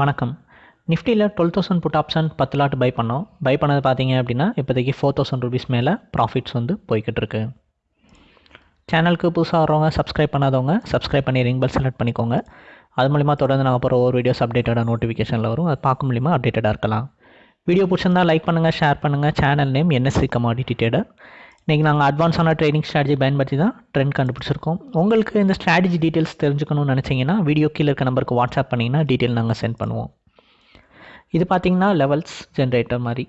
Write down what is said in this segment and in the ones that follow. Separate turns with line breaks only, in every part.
வணக்கம். நிஃப்டியில் twelve thousand put option பத்து லாட் பை பண்ணோம். பை பண்ணது பார்த்தீங்க அப்படின்னா இப்போதைக்கு ஃபோர் தௌசண்ட் ருபீஸ் மேலே ப்ராஃபிட்ஸ் வந்து போய்கிட்டு இருக்கு சேனலுக்கு புதுசாக வரவங்க சப்ஸ்கிரைப் பண்ணாதவங்க சப்ஸ்கிரைப் பண்ணி ரிங் பெல் செலக்ட் பண்ணிக்கோங்க. அது மூலிமா தொடர்ந்து நாங்கள் போகிற ஒவ்வொரு வீடியோஸ் அப்டேட்டடாக நோட்டிஃபிகேஷனில் வரும். அது பார்க்க மூலிமா அப்டேட்டடாக இருக்கலாம். வீடியோ பிடிச்சிருந்தா லைக் பண்ணுங்கள் ஷேர் பண்ணுங்கள் channel name NSC commodity trader இன்றைக்கி நாங்கள் அட்வான்ஸான ட்ரேடிங் ஸ்ட்ராட்டஜி பயன்படுத்தி தான் ட்ரெண்ட் கண்டுபிடிச்சிருக்கோம். உங்களுக்கு இந்த ஸ்ட்ராட்டஜி டீட்டெயில்ஸ் தெரிஞ்சுக்கணும்னு நினச்சிங்கன்னா வீடியோ கீழே இருக்க நம்பருக்கு வாட்ஸ்அப் பண்ணிங்கன்னா டீட்டெயில் நாங்கள் சென்ட் பண்ணுவோம். இது பார்த்தீங்கன்னா லெவல்ஸ் ஜென்ரேட்டர் மாதிரி.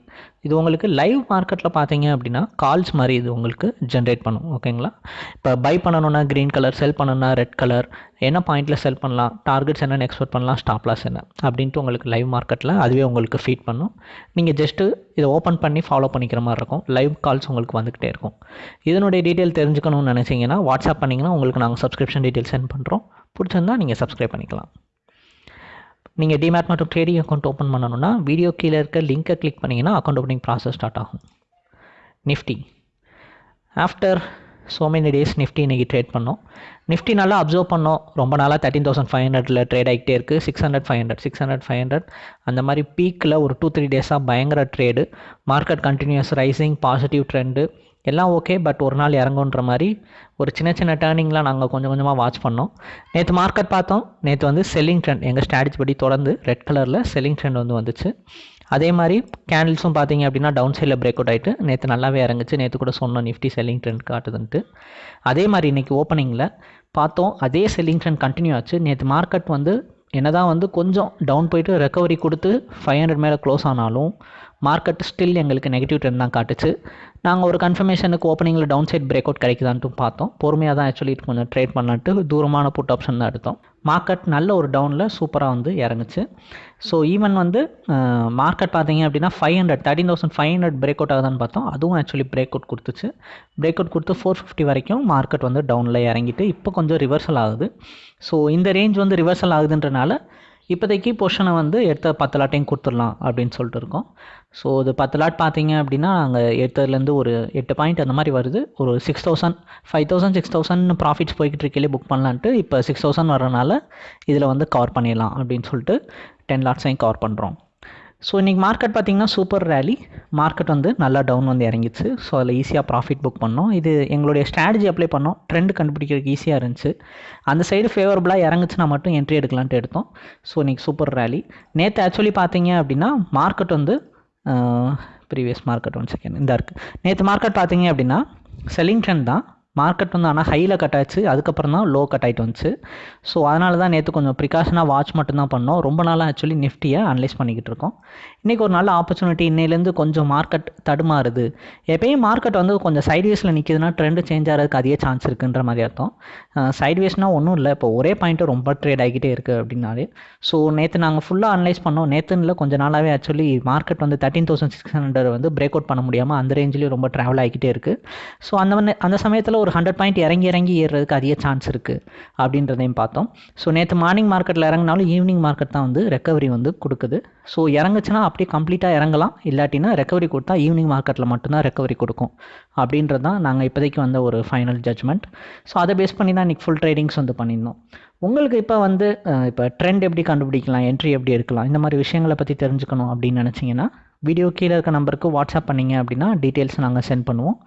இது உங்களுக்கு லைவ் மார்க்கெட்டில் பார்த்தீங்க அப்படின்னா கால்ஸ் மாதிரி இது உங்களுக்கு ஜென்ரேட் பண்ணும் ஓகேங்களா இப்போ பை பண்ணணுன்னா க்ரீன் கலர் செல் பண்ணணும்னா ரெட் கலர் என்ன பாயிண்டில் செல் பண்ணலாம் டார்கெட்ஸ் என்னென்னு எக்ஸ்போர்ட் பண்ணலாம் ஸ்டாப் லாஸ் என்ன அப்படின்ட்டு உங்களுக்கு லைவ் மார்க்கெட்டில் அதுவே உங்களுக்கு ஃபீட் பண்ணும். நீங்கள் ஜஸ்ட்டு இதை ஓப்பன் பண்ணி ஃபாலோ பண்ணிக்கிற மாதிரி இருக்கும். லைவ் கால்ஸ் உங்களுக்கு வந்துக்கிட்டே இருக்கும். இதனுடைய டீட்டெயில் தெரிஞ்சுக்கணும்னு நினச்சிங்கன்னா வாட்ஸ்அப் பண்ணிங்கன்னா உங்களுக்கு நாங்கள் சப்ஸ்கிரிப்ஷன் டீட்டெயில் சென்ட் பண்ணுறோம் பிடிச்சிருந்தா நீங்கள் சப்ஸ்கிரைப் பண்ணிக்கலாம். நீங்கள் டிமேட் மற்றும் ட்ரேடிங் அக்கௌண்ட் ஓப்பன் பண்ணணும்னா வீடியோ கீழே இருக்க லிங்க்கை கிளிக் பண்ணிங்கன்னா அக்கௌண்ட் ஓப்பனிங் ப்ராசஸ் ஸ்டார்ட் ஆகும். Nifty after so many days Nifty இன்றைக்கி ட்ரேட் பண்ணோம். நிஃப்டி நல்லா அப்சர்வ் பண்ணோம். ரொம்ப நாளாக தேர்ட்டின் தௌசண்ட் ஃபைவ் ஹண்ட்ரடில் ட்ரேட் ஆகிட்டே இருக்குது six hundred five hundred six hundred five hundred அந்த மாதிரி பீக்கில் ஒரு டூ த்ரீ டேஸாக பயங்கர trade market continues rising positive trend எல்லாம் ஓகே பட் ஒரு நாள் இறங்குன்ற மாதிரி ஒரு சின்ன சின்ன டேர்னிங்லாம் நாங்கள் கொஞ்சம் கொஞ்சமாக வாட்ச் பண்ணோம். நேற்று மார்க்கெட் பார்த்தோம். நேற்று வந்து செல்லிங் ட்ரெண்ட் எங்கள் ஸ்ட்ராட்டஜி படி தொடர்ந்து ரெட் கலரில் செல்லிங் ட்ரெண்ட் வந்து வந்துச்சு. அதே மாதிரி கேண்டில்ஸும் பார்த்தீங்க அப்படின்னா டவுன் சைடில் பிரேக் அவுட் ஆகிட்டு நேற்று நல்லாவே இறங்குச்சு. நேற்று கூட சொன்னோம் நிஃப்டி செல்லிங் ட்ரெண்ட் காட்டுதுன்ட்டு. அதே மாதிரி இன்றைக்கி ஓப்பனிங்கில் பார்த்தோம் அதே செல்லிங் ட்ரெண்ட் கண்டினியூ ஆச்சு. நேற்று மார்க்கெட் வந்து என்னதான் வந்து கொஞ்சம் டவுன் போயிட்டு ரெக்கவரி கொடுத்து ஃபைவ் ஹண்ட்ரட் மேலே க்ளோஸ் ஆனாலும் மார்க்கெட் ஸ்டில் எங்களுக்கு நெகட்டிவ் ட்ரெண்ட் தான் காட்டுச்சு. நாங்கள் ஒரு கன்ஃபர்மேஷனுக்கு ஓப்பனிங்கில் டவுன் சைட் பிரேக் அவுட் கிடைக்குதான்ட்டு பார்த்தோம். பொறுமையாக தான் ஆக்சுவலி கொஞ்சம் ட்ரேட் பண்ணிட்டு தூரமான புட் ஆப்ஷன் தான் எடுத்தோம். மார்க்கெட் நல்ல ஒரு டவுனில் சூப்பராக வந்து இறங்குச்சு. ஸோ ஈவன் வந்து மார்க்கெட் பார்த்தீங்க அப்படின்னா five hundred thirteen thousand five hundred break out ஆகுதான்னு பார்த்தோம். அதுவும் ஆக்சுவலி பிரேக் அவுட் கொடுத்துச்சு. பிரேக் அவுட் கொடுத்து ஃபோர் ஃபிஃப்டி வரைக்கும் மார்க்கெட் வந்து டவுனில் இறங்கிட்டு இப்போ கொஞ்சம் ரிவர்சல் ஆகுது. ஸோ இந்த ரேஞ்ச் வந்து ரிவர்சல் ஆகுதுன்றனால இப்போதைக்கு பொஷனை வந்து எடுத்த பத்து லாட்டையும் கொடுத்துடலாம் அப்படின்னு சொல்லிட்டு இருக்கோம். ஸோ இது பத்து லாட் பார்த்தீங்க அப்படின்னா நாங்கள் எடுத்ததுலேருந்து ஒரு எட்டு பாயிண்ட் அந்த மாதிரி வருது. ஒரு six thousand five thousand six thousand profits போய்கிட்டு இருக்கையிலே புக் பண்ணலான்ட்டு இப்போ சிக்ஸ் தௌசண்ட் வரனால இதில் வந்து கவர் பண்ணிடலாம் அப்படின்னு சொல்லிட்டு டென் லாட்ஸையும் கவர் பண்ணுறோம் ஸோ இன்றைக்கி மார்க்கெட் பார்த்திங்கன்னா சூப்பர் ரேலி மார்க்கெட் வந்து நல்லா டவுன் வந்து இறங்கிச்சு ஸோ அதில் ஈஸியாக ப்ராஃபிட் புக் பண்ணோம். இது எங்களுடைய ஸ்ட்ராட்டஜி அப்ளை பண்ணோம். ட்ரெண்ட் கண்டுபிடிக்கிறதுக்கு ஈஸியாக இருந்துச்சு. அந்த சைடு ஃபேவரபுளாக இறங்குச்சுன்னா மட்டும் என்ட்ரி எடுக்கலான்ட்டு எடுத்தோம். ஸோ இன்றைக்கி சூப்பர் ரேலி நேற்று ஆக்சுவலி பார்த்தீங்க அப்படின்னா மார்க்கெட் வந்து ப்ரீவியஸ் மார்க்கெட் ஒன் செகண்ட் இந்த இருக்குது நேற்று மார்க்கெட் பார்த்தீங்க அப்படின்னா செல்லிங் ட்ரெண்ட் தான். மார்க்கெட் வந்து ஆனால் ஹையில் கட் ஆச்சு. அதுக்கப்புறம் தான் லோ கட் ஆகிட்டு வந்துச்சு. ஸோ அதனால தான் நேற்று கொஞ்சம் ப்ரிகாஷனாக வாட்ச் மட்டும்தான் பண்ணோம். ரொம்ப நாளாக ஆக்சுவலி நிஃப்டியை அனலைஸ் பண்ணிக்கிட்டு இருக்கோம். இன்றைக்கி ஒரு நல்ல ஆப்பர்ச்சுனிட்டி இன்னையிலேருந்து கொஞ்சம் மார்க்கெட் தடுமாறுது. எப்பயும் மார்க்கெட் வந்து கொஞ்சம் சைட்வேஸில் நிற்கிதுன்னா ட்ரெண்டு சேஞ்ச் ஆகிறதுக்கு அதிக சான்ஸ் இருக்குன்ற மாதிரி அர்த்தம். சைட்வேஸ்னால் ஒன்றும் இல்லை. இப்போ ஒரே பாயிண்ட்டு ரொம்ப ட்ரேட் ஆகிக்கிட்டே இருக்குது அப்படின்னாலே. ஸோ நேற்று நாங்கள் ஃபுல்லாக அனலைஸ் பண்ணோம். நேற்றுன்னு இல்லை கொஞ்சம் நாளாகவே ஆக்சுவலி மார்க்கெட் வந்து தேர்ட்டின் தௌசண்ட் சிக்ஸ் ஹண்ட்ரட் வந்து பிரேக் அவுட் பண்ண முடியாமல் அந்த ரேஞ்சிலேயும் ரொம்ப ட்ராவல் ஆகிக்கிட்டே இருக்குது ஸோ அந்த அந்த சமயத்தில் ஒரு ஹண்ட்ரட் பாயிண்ட் இறங்கி இறங்கி ஏறுறதுக்கு அதிக சான்ஸ் இருக்குது அப்படின்றதையும் பார்த்தோம். ஸோ நேற்று மார்னிங் மார்க்கெட்டில் இறங்கினாலும் ஈவினிங் மார்க்கெட் தான் வந்து ரெக்கவரி வந்து கொடுக்குது. ஸோ இறங்குச்சுன்னா அப்படியே கம்ப்ளீட்டாக இறங்கலாம். இல்லாட்டினா ரெக்கவரி கொடுத்தா ஈவினிங் மார்க்கெட்டில் மட்டும்தான் ரெக்கவரி கொடுக்கும். அப்படின்றது தான் நாங்கள் இப்போதைக்கு வந்த ஒரு ஃபைனல் ஜட்ஜ்மெண்ட் ஸோ அதை பேஸ் பண்ணி தான் இன்றைக்கி ஃபுல் ட்ரேடிங்ஸ் வந்து பண்ணியிருந்தோம். உங்களுக்கு இப்போ வந்து இப்போ ட்ரெண்ட் எப்படி கண்டுபிடிக்கலாம் என்ட்ரி எப்படி எடுக்கலாம் இந்த மாதிரி விஷயங்களை பற்றி தெரிஞ்சுக்கணும் அப்படின்னு நினச்சிங்கன்னா வீடியோ கீழே இருக்க நம்பருக்கு வாட்ஸ்அப் பண்ணிங்க அப்படின்னா டீட்டெயில்ஸ் நாங்கள் சென்ட் பண்ணுவோம்.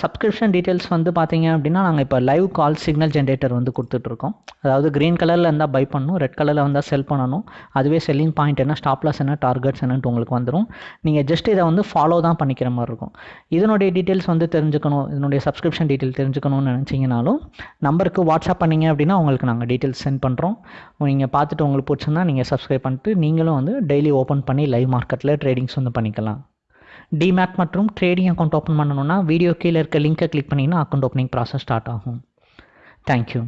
சப்ஸ்கிரிப்ஷன் டீட்டெயில்ஸ் வந்து பார்த்தீங்க அப்படின்னா நாங்கள் இப்போ லைவ் கால் சிக்னல் ஜென்ரேட்டர் வந்து கொடுத்துட்ருக்கோம். அதாவது க்ரீன் கலரில் இருந்தால் பை பண்ணணும் ரெட் கலரில் வந்தால் செல் பண்ணணும். அதுவே செல்லிங் பாயிண்ட் என்ன ஸ்டாப்லாஸ் என்ன டார்கெட்ஸ் என்னன்ட்டு உங்களுக்கு வந்துடும் நீங்கள் ஜஸ்ட் இதை வந்து ஃபாலோ தான் பண்ணிக்கிற மாதிரி இருக்கும். இதனுடைய டீட்டெயில்ஸ் வந்து தெரிஞ்சுக்கணும் இதனுடைய சப்ஸ்கிரிப்ஷன் டீட்டெயில் தெரிஞ்சுக்கணும்னு நினச்சிங்கனாலும் நம்பருக்கு வாட்ஸ்அப் பண்ணிங்க அப்படின்னா உங்களுக்கு நாங்கள் டீட்டெயில்ஸ் சென்ட் பண்ணுறோம் நீங்கள் பார்த்துட்டு உங்களுக்கு பிடிச்சிருந்தா நீங்கள் சப்ஸ்கிரைப் பண்ணிட்டு நீங்களும் வந்து டெய்லி ஓப்பன் பண்ணி லைவ் மார்க்கெட்டில் ட்ரேடிங்ஸ் வந்து பண்ணிக்கலாம். டிமேட் மற்றும் ட்ரேடிங் அக்கௌண்ட் ஓப்பன் பண்ணணுன்னா வீடியோ கீழே இருக்க லிங்க்கை கிளிக் பண்ணிங்கன்னா அக்கௌண்ட் ஓப்பனிங் ப்ராசஸ் ஸ்டார்ட் ஆகும். Thank you